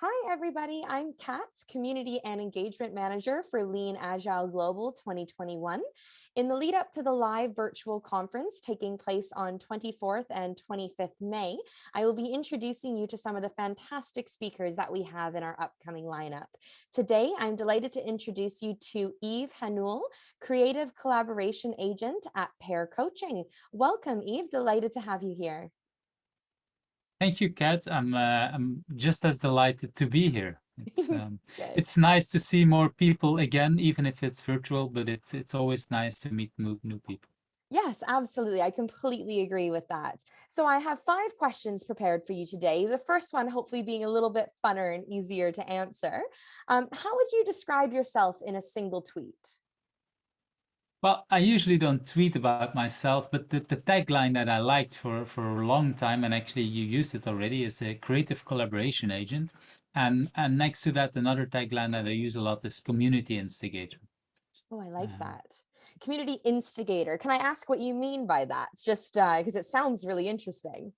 Hi, everybody. I'm Kat, Community and Engagement Manager for Lean Agile Global 2021. In the lead up to the live virtual conference taking place on 24th and 25th May, I will be introducing you to some of the fantastic speakers that we have in our upcoming lineup. Today, I'm delighted to introduce you to Yves Hanoulle, Creative Collaboration Agent at Pair Coaching. Welcome, Yves. Delighted to have you here. Thank you, Kat. I'm uh, I'm just as delighted to be here. It's um, it's nice to see more people again, even if it's virtual. But it's it's always nice to meet new new people. Yes, absolutely. I completely agree with that. So I have five questions prepared for you today. The first one, hopefully being a little bit funner and easier to answer. Um, how would you describe yourself in a single tweet? Well, I usually don't tweet about myself, but the, the tagline that I liked for, for a long time, and actually you used it already, is a creative collaboration agent. And, and next to that, another tagline that I use a lot is community instigator. Oh, I like uh, that. Community instigator. Can I ask what you mean by that? It's just because uh, it sounds really interesting.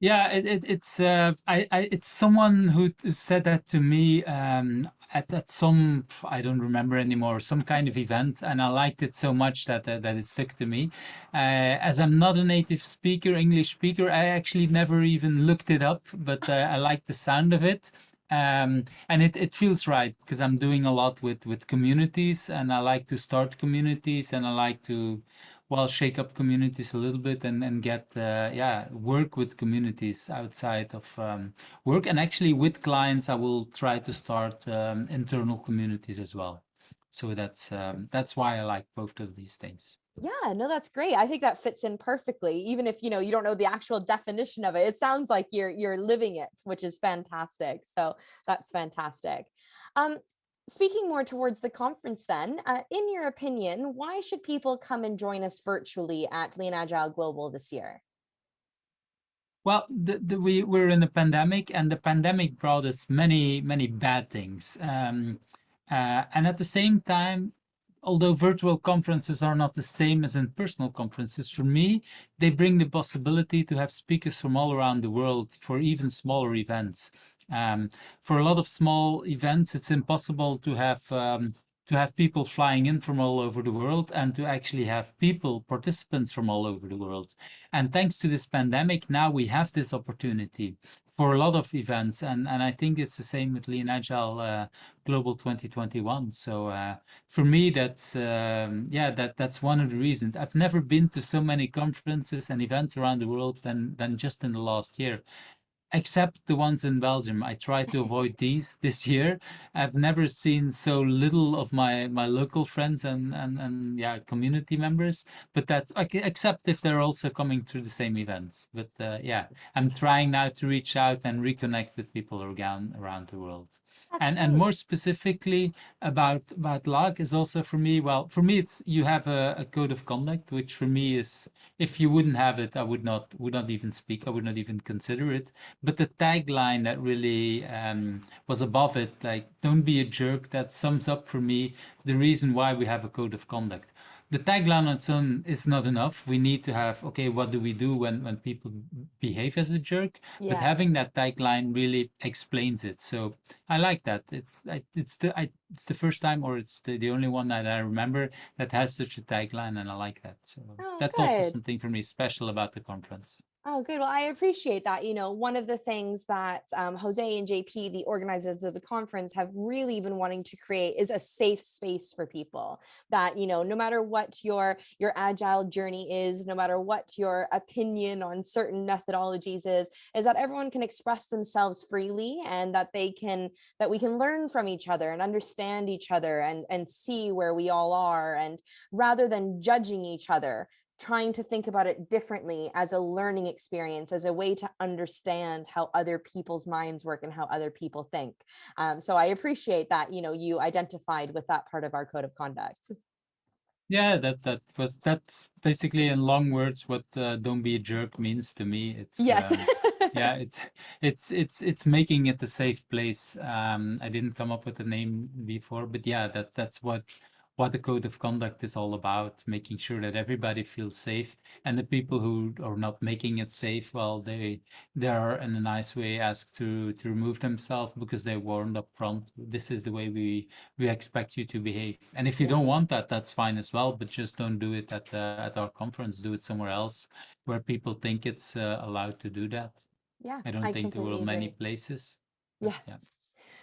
Yeah, it, it, it's uh, I, I, it's someone who said that to me um, at, at some I don't remember anymore some kind of event, and I liked it so much that that it stuck to me. Uh, as I'm not a native speaker, English speaker, I actually never even looked it up, but uh, I like the sound of it. Um, and it, it feels right because I'm doing a lot with, with communities and I like to start communities and I like to well shake up communities a little bit and and get uh, yeah work with communities outside of um, work. And actually with clients I will try to start um, internal communities as well. So that's um, that's why I like both of these things. Yeah no that's great. I think that fits in perfectly even if you know you don't know the actual definition of it. It sounds like you're you're living it which is fantastic. So that's fantastic. Um speaking more towards the conference then, uh, in your opinion, why should people come and join us virtually at Lean Agile Global this year? Well, the, the, we, we're in a pandemic and the pandemic brought us many, many bad things. Um, uh, and at the same time, although virtual conferences are not the same as in-personal conferences, for me, they bring the possibility to have speakers from all around the world for even smaller events. Um, for a lot of small events, it's impossible to have um, to have people flying in from all over the world and to actually have people, participants from all over the world. And thanks to this pandemic, now we have this opportunity for a lot of events. And, and I think it's the same with Lean Agile uh, Global 2021. So uh, for me, that's, um, yeah, that, that's one of the reasons. I've never been to so many conferences and events around the world than, than just in the last year except the ones in Belgium. I try to avoid these this year. I've never seen so little of my my local friends and and and yeah community members. But that's except if they're also coming to the same events. But uh, yeah, I'm trying now to reach out and reconnect with people around around the world. That's and and more specifically about about LAG is also for me. Well, for me, it's you have a, a, code of conduct, which for me is if you wouldn't have it, I would not would not even speak. I would not even consider it. But the tagline that really um, was above it, like "Don't be a jerk," that sums up for me the reason why we have a code of conduct the tagline on its own is not enough. We need to have, okay, what do we do when, when people behave as a jerk? Yeah. But having that tagline really explains it. So I like that. It's it's the I, it's the first time, or it's the, the only one that I remember that has such a tagline, and I like that. So oh, that's good. also something for me special about the conference. Oh, good. Well, I appreciate that. You know, one of the things that um, Jose and JP, the organizers of the conference, have really been wanting to create is a safe space for people that, you know, no matter what your your agile journey is, no matter what your opinion on certain methodologies is, is that everyone can express themselves freely and that they can that we can learn from each other and understand each other and and see where we all are and rather than judging each other trying to think about it differently as a learning experience, as a way to understand how other people's minds work and how other people think. Um, so I appreciate that, you know, you identified with that part of our code of conduct. Yeah, that that was that's basically in long words what uh, "don't be a jerk" means to me. It's yes, um, yeah, it's it's it's it's making it a safe place. Um, I didn't come up with a name before, but yeah, that that's what what the code of conduct is all about, making sure that everybody feels safe, and the people who are not making it safe, well, they they are in a nice way asked to to remove themselves because they warned up front. This is the way we we expect you to behave. And if you don't want that, that's fine as well. But just don't do it at uh, at our conference. Do it somewhere else where people think it's uh, allowed to do that. Yeah, I don't think there were many places. but Yeah. yeah.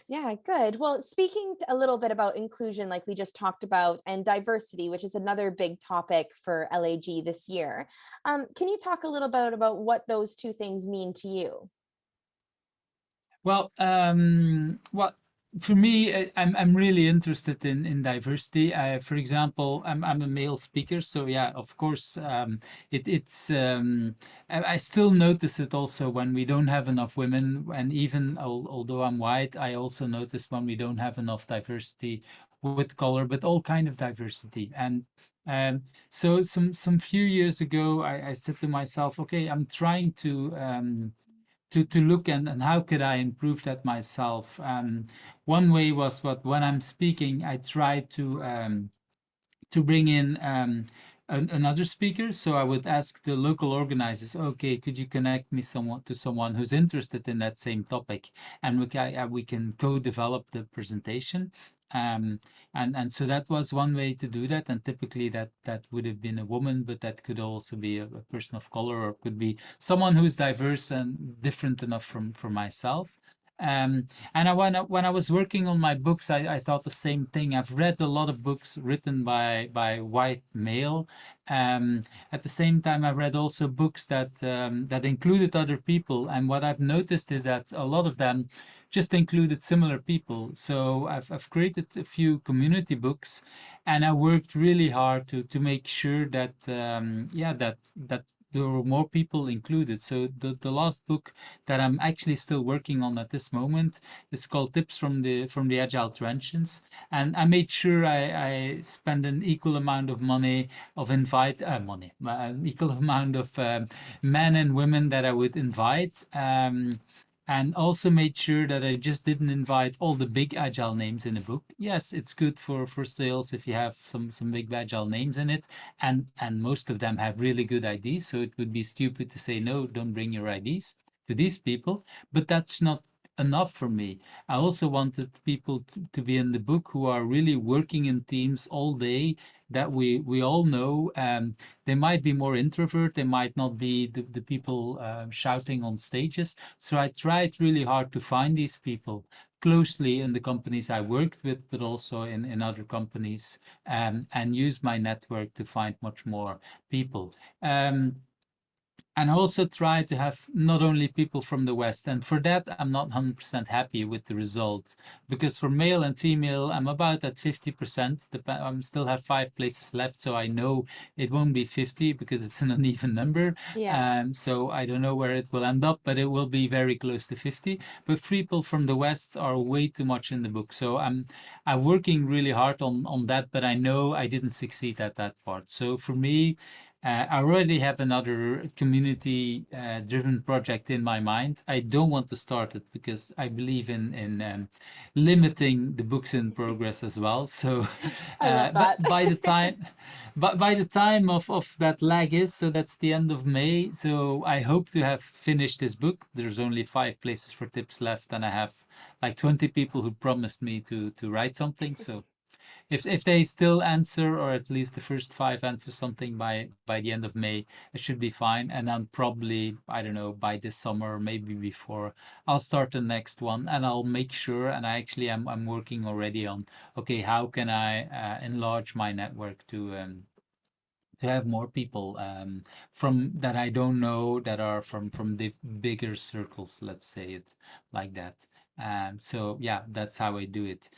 Yeah, good. Well, speaking a little bit about inclusion, like we just talked about, and diversity, which is another big topic for LAG this year. Um, can you talk a little bit about what those two things mean to you? Well, um, for me, I- I'm I'm really interested in in diversity. Uh, for example, I'm I'm a male speaker, so yeah, of course, um, it it's um, I, I still notice it also when we don't have enough women, and even al although I'm white, I also notice when we don't have enough diversity with color, but all kind of diversity. And um, so some some few years ago, I, I said to myself, okay, I'm trying to um, to to look and, and how could I improve that myself. Um, one way was what when I'm speaking, I try to um, to bring in um, an, another speaker. So I would ask the local organizers, okay, could you connect me someone to someone who's interested in that same topic, and we can uh, we can co-develop the presentation. Um, and and so that was one way to do that. And typically that that would have been a woman, but that could also be a, a person of color, or could be someone who's diverse and different enough from from myself. Um, and I, when, I, when I was working on my books, I, I thought the same thing. I've read a lot of books written by by white male. Um, at the same time, I read also books that um, that included other people. And what I've noticed is that a lot of them just included similar people. So I've I've created a few community books, and I worked really hard to to make sure that um, yeah that that there were more people included. So the, the last book that I'm actually still working on at this moment is called Tips from the from the Agile Trenches, and I made sure I, I spend an equal amount of money of invite uh, money, an equal amount of um, men and women that I would invite. Um, and also made sure that I just didn't invite all the big agile names in the book. Yes, it's good for for sales if you have some some big agile names in it, and and most of them have really good ideas. So it would be stupid to say no, don't bring your ideas to these people. But that's not enough for me. I also wanted people to, to be in the book who are really working in teams all day that we we all know um, they might be more introvert they might not be the, the people uh, shouting on stages so i tried really hard to find these people closely in the companies i worked with but also in, in other companies um, and use my network to find much more people um, and also try to have not only people from the West. And for that, I'm not 100% happy with the results because for male and female, I'm about at 50%. I am still have five places left, so I know it won't be 50 because it's an uneven number. Yeah. Um, so I don't know where it will end up, but it will be very close to 50. But people from the West are way too much in the book. So I'm I'm working really hard on on that, but I know I didn't succeed at that part. So for me, uh, I already have another community uh, driven project in my mind. I don't want to start it because I believe in in um, limiting the books in progress as well. So, uh, but by the time, but by the time of of that lag is, so that's the end of May. So I hope to have finished this book. There's only five places for tips left, and I have like 20 people who promised me to to write something. So if if they still answer or at least the first five answer something by by the end of May, it should be fine. And then probably I don't know by this summer maybe before, I'll start the next one and I'll make sure. And I actually am I'm working already on okay how can I uh, enlarge my network to um, to have more people um, from that I don't know that are from from the bigger circles. Let's say it like that. Um, so yeah, that's how I do it.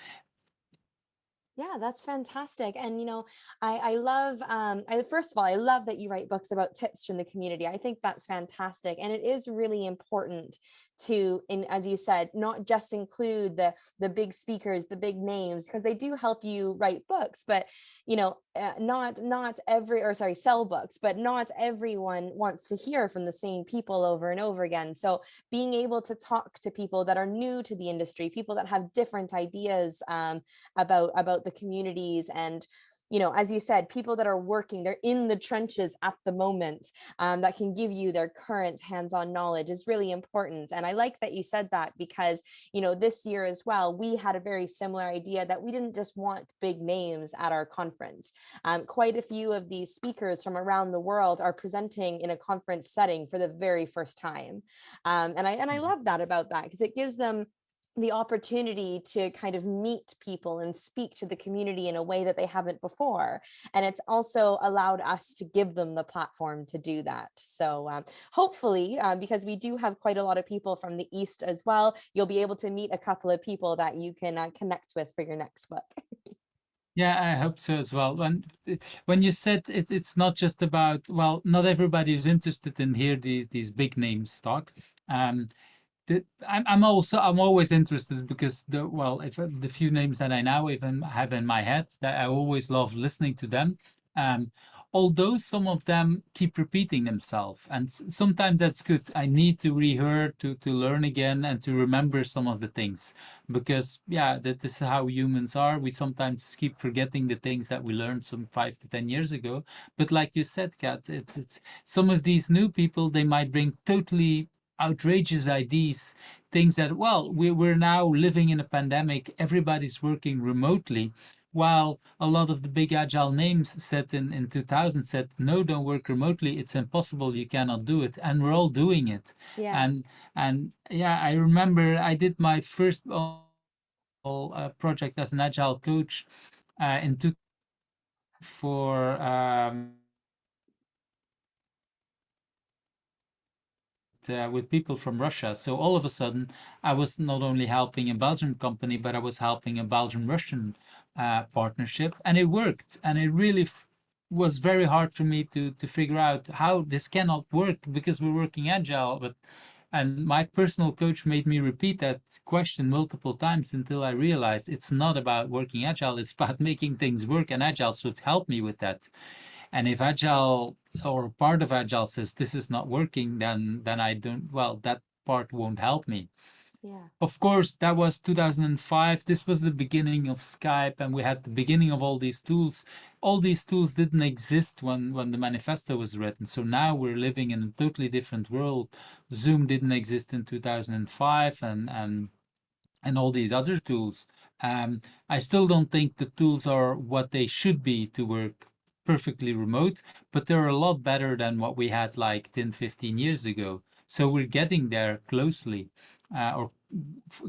Yeah, that's fantastic. And you know, I I love um I first of all, I love that you write books about tips from the community. I think that's fantastic. And it is really important to in as you said, not just include the the big speakers, the big names because they do help you write books, but you know, uh, not not every or sorry, sell books, but not everyone wants to hear from the same people over and over again. So being able to talk to people that are new to the industry, people that have different ideas um, about about the the communities and you know, as you said, people that are working, they're in the trenches at the moment um, that can give you their current hands-on knowledge is really important. And I like that you said that because, you know, this year as well, we had a very similar idea that we didn't just want big names at our conference. Um, quite a few of these speakers from around the world are presenting in a conference setting for the very first time. Um, and I and I Mhm. love that about that because it gives them the opportunity to kind of meet people and speak to the community in a way that they haven't before. And it's also allowed us to give them the platform to do that. So um, hopefully, um, because we do have quite a lot of people from the East as well, you'll be able to meet a couple of people that you can uh, connect with for your next book. Yeah, I hope so as well. When when you said it, it's not just about well, not everybody is interested in hear these these big names talk. Um, I'm I'm also I'm always interested because the well, if the few names that I now even have in my head, that I always love listening to them. Um, although some of them keep repeating themselves, and sometimes that's good. I need to rehear to to learn again and to remember some of the things because yeah that is how humans are we sometimes keep forgetting the things that we learned some five to ten years ago but like you said kat it's it's some of these new people they might bring totally outrageous ideas things that well we, we're now living in a pandemic everybody's working remotely while a lot of the big agile names said in, in 2000 said no don't work remotely. It's impossible. You cannot do it. And we're all doing it. Yeah. and and yeah i remember i did my first uh, project as an agile coach uh, in two for um, uh, with people from Russia. So all of a sudden, I was not only helping a Belgian company, but I was helping a Belgian-Russian uh, partnership, and it worked. And it really was very hard for me to to figure out how this cannot work because we're working agile, but and my personal coach made me repeat that question multiple times until I realized it's not about working agile, it's about making things work, and agile should help me with that. And if agile or part of agile says this is not working, then then I don't well, that part won't help me. Yeah. Of course, that was 2005. This was the beginning of Skype, and we had the beginning of all these tools. All these tools didn't exist when, when the manifesto was written. So now we're living in a totally different world. Zoom didn't exist in 2005, and, and, and all these other tools. Um, I still don't think the tools are what they should be to work perfectly remote, but they're a lot better than what we had like 10, 15 years ago. So we're getting there closely uh, or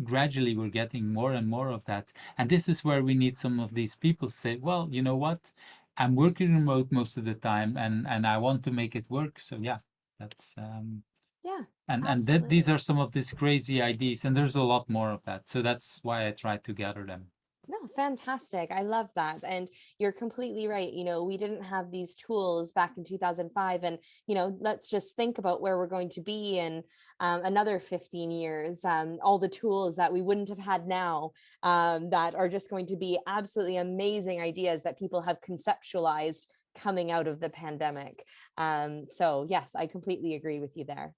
gradually we're getting more and more of that. And this is where we need some of these people to say, well, you know what? I'm working remote most of the time and, and I want to make it work. So yeah, that's um Yeah. and and that these are some of these crazy ideas and there's a lot more of that. So that's why I try to gather them. No, fantastic. I love that. And you're completely right. You know, we didn't have these tools back in 2005. And, you know, let's just think about where we're going to be in um, another 15 years. Um, all the tools that we wouldn't have had now um, that are just going to be absolutely amazing ideas that people have conceptualized coming out of the pandemic. Um, so, yes, I completely agree with you there.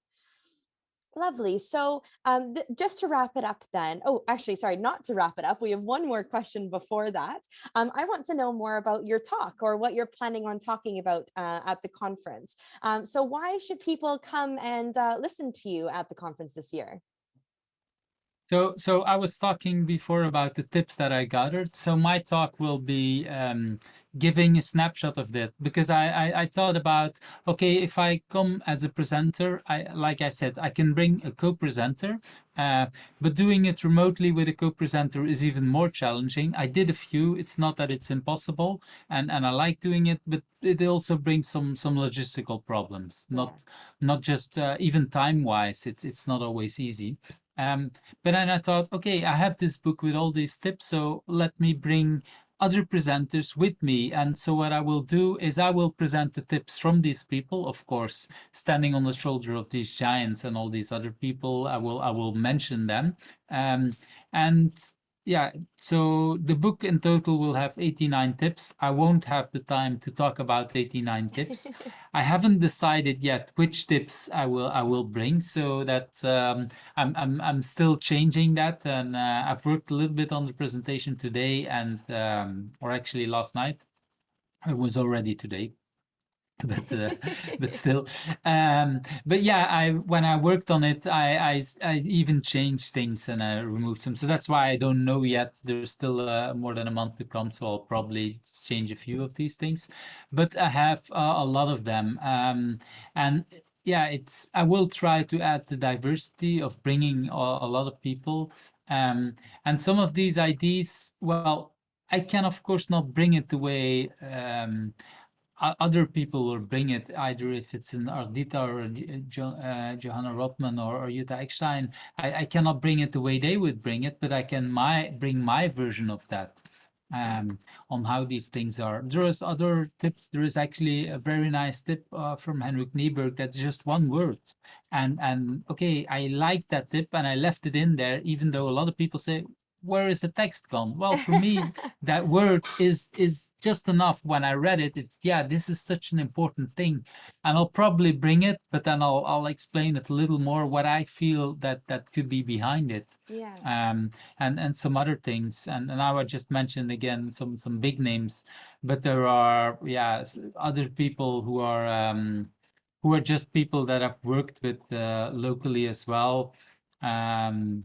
Lovely. So um, just to wrap it up then, oh, actually, sorry, not to wrap it up. We have one more question before that. Um, I want to know more about your talk or what you're planning on talking about uh, at the conference. Um, so why should people come and uh, listen to you at the conference this year? So, so I was talking before about the tips that I gathered. So my talk will be um, giving a snapshot of that because I, I I thought about okay if I come as a presenter, I like I said I can bring a co-presenter, uh, but doing it remotely with a co-presenter is even more challenging. I did a few. It's not that it's impossible, and and I like doing it, but it also brings some some logistical problems. Not not just uh, even time wise. It's it's not always easy. Um, but then I thought, okay, I have this book with all these tips, so let me bring other presenters with me. And so what I will do is I will present the tips from these people, of course, standing on the shoulder of these giants and all these other people. I will I will mention them. Um, and yeah, so the book in total will have 89 tips. I won't have the time to talk about 89 tips. I haven't decided yet which tips I will I will bring, so that um, I'm I'm I'm still changing that, and uh, I've worked a little bit on the presentation today, and um, or actually last night. It was already today but uh, but still. Um but yeah i when i worked on it I, I i even changed things and i removed them so that's why i don't know yet. There's still uh, more than a month to come so i'll probably change a few of these things. But i have uh, a lot of them. Um and yeah it's i will try to add the diversity of bringing a, a lot of people. Um and some of these ideas well i can of course not bring it the way um other people will bring it either if it's in Ardita or uh, Johanna Rothman or, or Jutta Eckstein. I, I cannot bring it the way they would bring it, but I can my bring my version of that um, on how these things are. There is other tips. There is actually a very nice tip uh, from Henrik Kniberg that's just one word. And, and okay, I like that tip and I left it in there, even though a lot of people say, where is the text gone? Well, for me, that word is is just enough. When I read it, it's yeah, this is such an important thing, and I'll probably bring it, but then I'll I'll explain it a little more what I feel that that could be behind it. Yeah. Um, and and some other things, and and now I just mention again some some big names, but there are yeah other people who are um, who are just people that I've worked with uh, locally as well. Um,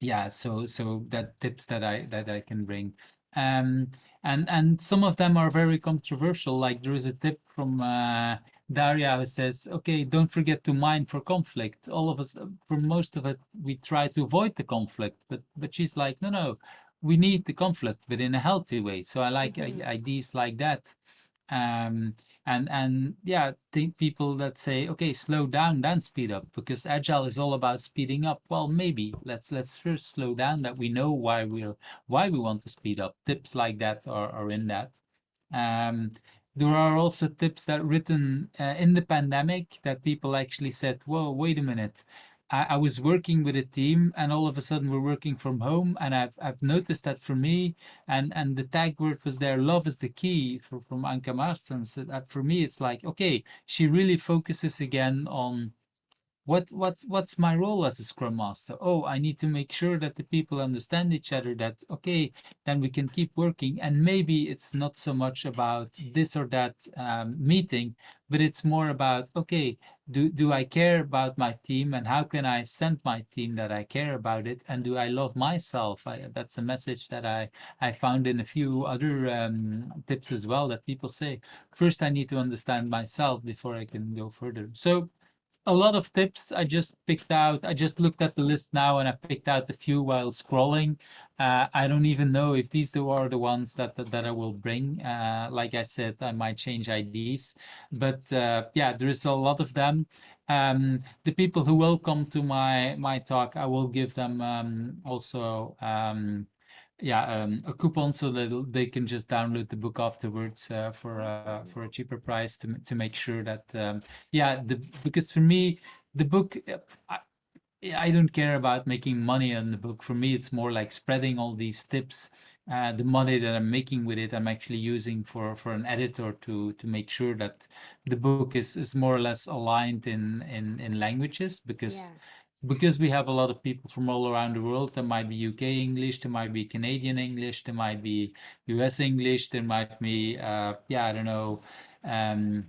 yeah so so that tips that i that i can bring um and and some of them are very controversial like there is a tip from uh Daria who says, okay, don't forget to mine for conflict. All of us, for most of it, we try to avoid the conflict, but but she's like, no, no, we need the conflict, but in a healthy way. So I like mm -hmm. ideas like that. Um, and and yeah think people that say okay slow down then speed up because agile is all about speeding up. Well maybe. Let's let's first slow down that we know why we're why we want to speed up. Tips like that are, are in that. Um, there are also tips that written uh, in the pandemic that people actually said whoa wait a minute I, I, was working with a team and all of a sudden we're working from home and I've, I've noticed that for me and, and the tag word was there, love is the key for, from Anka Martens. So that for me, it's like, okay, she really focuses again on what what what's my role as a scrum master oh i need to make sure that the people understand each other that okay then we can keep working and maybe it's not so much about this or that um, meeting but it's more about okay do do i care about my team and how can i send my team that i care about it? And do i love myself? I, that's a message that i i found in a few other um, tips as well that people say first i need to understand myself before i can go further. So a lot of tips I just picked out. I just looked at the list now and I picked out a few while scrolling. Uh, I don't even know if these are the ones that that, that I will bring. Uh, like I said, I might change IDs, but uh, yeah, there is a lot of them. Um, the people who will come to my my talk, I will give them um, also um, yeah um, a coupon so that they can just download the book afterwards uh, for uh, for a cheaper price to to make sure that um, yeah the because for me the book uh, I, I don't care about making money on the book. For me it's more like spreading all these tips uh, the money that I'm making with it I'm actually using for for an editor to to make sure that the book is is more or less aligned in in in languages because yeah because we have a lot of people from all around the world there might be uk english there might be canadian english there might be us english there might be uh, yeah i don't know um,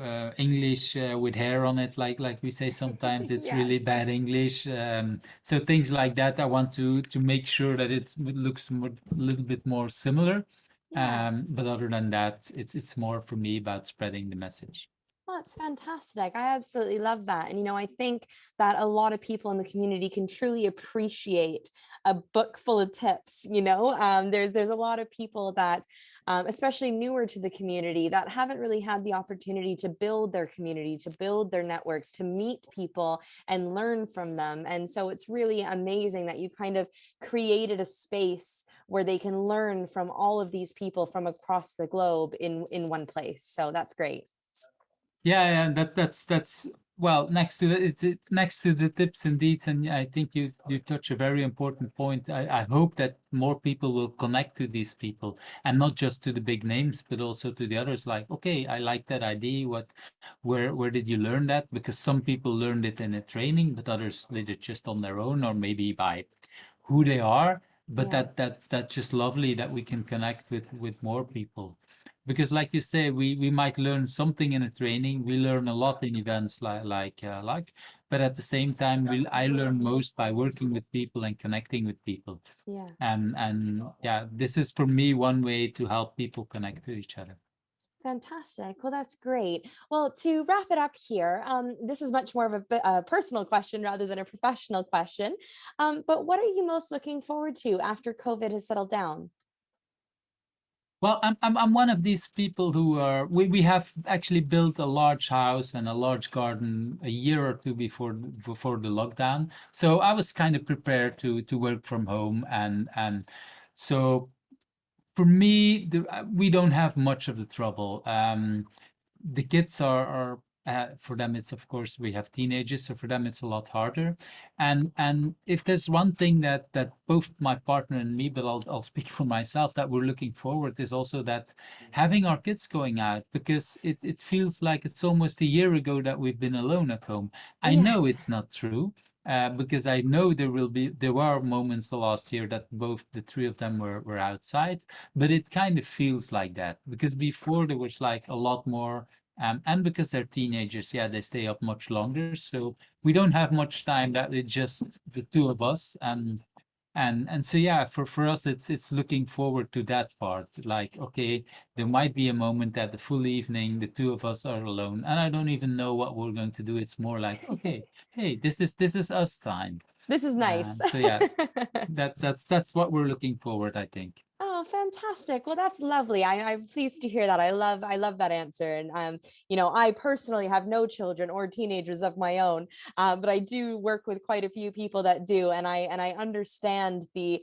uh, english uh, with hair on it like like we say sometimes it's yes. really bad english um, so things like that i want to to make sure that it looks a little bit more similar yeah. um, but other than that it's it's more for me about spreading the message that's fantastic. I absolutely love that. And, you know, I think that a lot of people in the community can truly appreciate a book full of tips, you know, um, there's, there's a lot of people that, um, especially newer to the community that haven't really had the opportunity to build their community, to build their networks, to meet people and learn from them. And so it's really amazing that you kind of created a space where they can learn from all of these people from across the globe in, in one place. So that's great. Yeah, yeah, that that's that's well, next to the, it's, it's next to the tips and deeds, and I think you you touch a very important point. I, I hope that more people will connect to these people, and not just to the big names, but also to the others. Like, okay, I like that idea. What, where where did you learn that? Because some people learned it in a training, but others did it just on their own, or maybe by who they are. But Yeah. that that that's just lovely that we can connect with with more people because like you say we we might learn something in a training we learn a lot in events like like uh, like but at the same time we i learn most by working with people and connecting with people Yeah. and and yeah this is for me one way to help people connect to each other Fantastic. Well, that's great. Well, to wrap it up here, um, this is much more of a, a personal question rather than a professional question. Um, but what are you most looking forward to after COVID has settled down? Well, I'm, I'm I'm one of these people who are we, we have actually built a large house and a large garden a year or two before before the lockdown. So I was kind of prepared to to work from home and and so for me the, we don't have much of the trouble. Um, the kids are are uh, for them it's of course we have teenagers so for them it's a lot harder. And and if there's one thing that that both my partner and me but I'll, I'll speak for myself that we're looking forward is also that having our kids going out because it, it feels like it's almost a year ago that we've been alone at home. I know it's not true uh, because I know there will be there were moments the last year that both the three of them were, were outside, but it kind of feels like that because before there was like a lot more um, and because they're teenagers, yeah, they stay up much longer. So we don't have much time that it's just the two of us. And and and so yeah, for, for us it's it's looking forward to that part. Like, okay, there might be a moment that the full evening the two of us are alone. And I don't even know what we're going to do. It's more like, okay, hey, this is this is us time. This is nice. Um, so yeah. That that's that's what we're looking forward, I think. Oh, fantastic. Well, that's lovely. I, I'm pleased to hear that. I love, I love that answer. And, um, you know, I personally have no children or teenagers of my own, uh, but I do work with quite a few people that do. And I, and I understand the,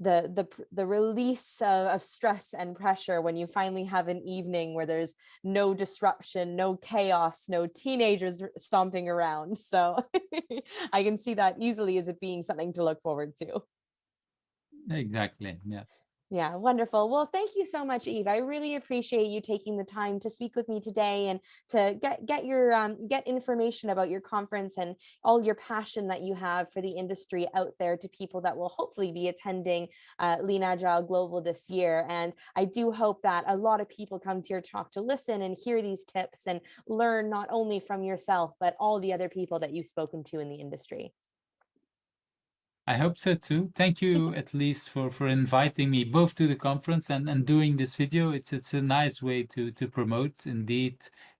the, the, the release of, of stress and pressure when you finally have an evening where there's no disruption, no chaos, no teenagers stomping around. So I can see that easily as it being something to look forward to. Exactly. Yeah. Yeah, wonderful. Well, thank you so much, Yves. I really appreciate you taking the time to speak with me today and to get get your um, get information about your conference and all your passion that you have for the industry out there to people that will hopefully be attending uh, Lean Agile Global this year. And I do hope that a lot of people come to your talk to listen and hear these tips and learn not only from yourself, but all the other people that you've spoken to in the industry. I hope so too. Thank you at least for for inviting me both to the conference and and doing this video. It's it's a nice way to to promote indeed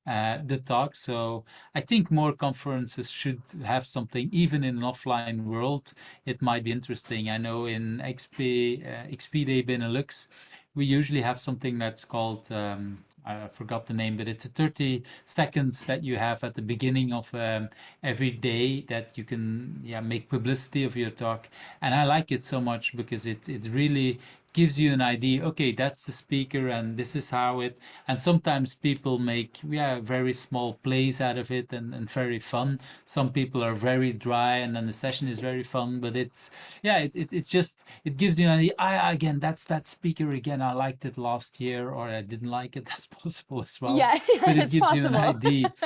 uh, the talk. So I think more conferences should have something even in an offline world. It might be interesting. I know in XP uh, XP Day Benelux, we usually have something that's called um, I forgot the name, but it's a 30 seconds that you have at the beginning of um, every day that you can yeah make publicity of your talk. And i like it so much because it it really gives you an idea okay that's the speaker and this is how it and sometimes people make yeah very small plays out of it and, and very fun some people are very dry and then the session is very fun but it's yeah it, it, it just it gives you an idea I, again that's that speaker again i liked it last year or i didn't like it that's possible as well yeah, but it gives you an idea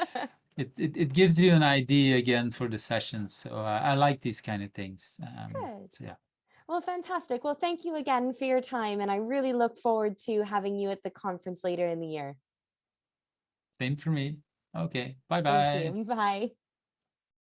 it, it, it gives you an idea again for the sessions. So uh, I like these kind of things. Um, Good. so yeah, Well, fantastic. Well, thank you again for your time. And I really look forward to having you at the conference later in the year. same for me. Okay, bye Thank bye. you. Bye.